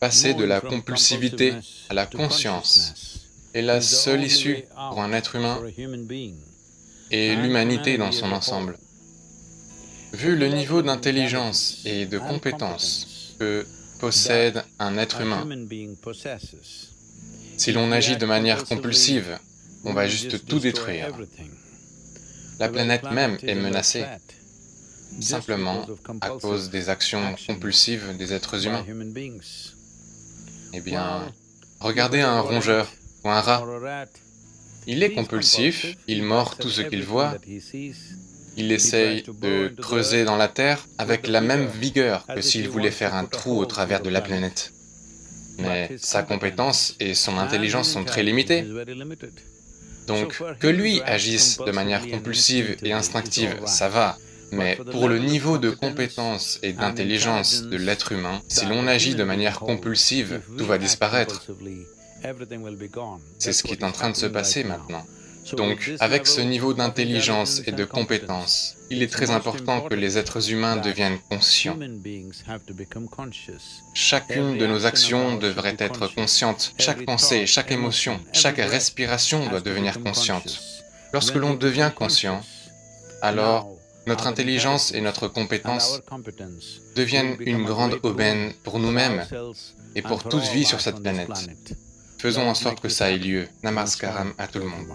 Passer de la compulsivité à la conscience est la seule issue pour un être humain et l'humanité dans son ensemble. Vu le niveau d'intelligence et de compétence. que possède un être humain, si l'on agit de manière compulsive, on va juste tout détruire. La planète même est menacée, simplement à cause des actions compulsives des êtres humains. Eh bien, regardez un rongeur ou un rat. Il est compulsif, il mord tout ce qu'il voit, il essaye de creuser dans la terre avec la même vigueur que s'il voulait faire un trou au travers de la planète. Mais sa compétence et son intelligence sont très limitées. Donc, que lui agisse de manière compulsive et instinctive, ça va, mais pour le niveau de compétence et d'intelligence de l'être humain, si l'on agit de manière compulsive, tout va disparaître. C'est ce qui est en train de se passer maintenant. Donc, avec ce niveau d'intelligence et de compétence, il est très important que les êtres humains deviennent conscients. Chacune de nos actions devrait être consciente, chaque pensée, chaque émotion, chaque respiration doit devenir consciente. Lorsque l'on devient conscient, alors notre intelligence et notre compétence deviennent une grande aubaine pour nous-mêmes et pour toute vie sur cette planète. Faisons en sorte que ça ait lieu. Namaskaram à tout le monde.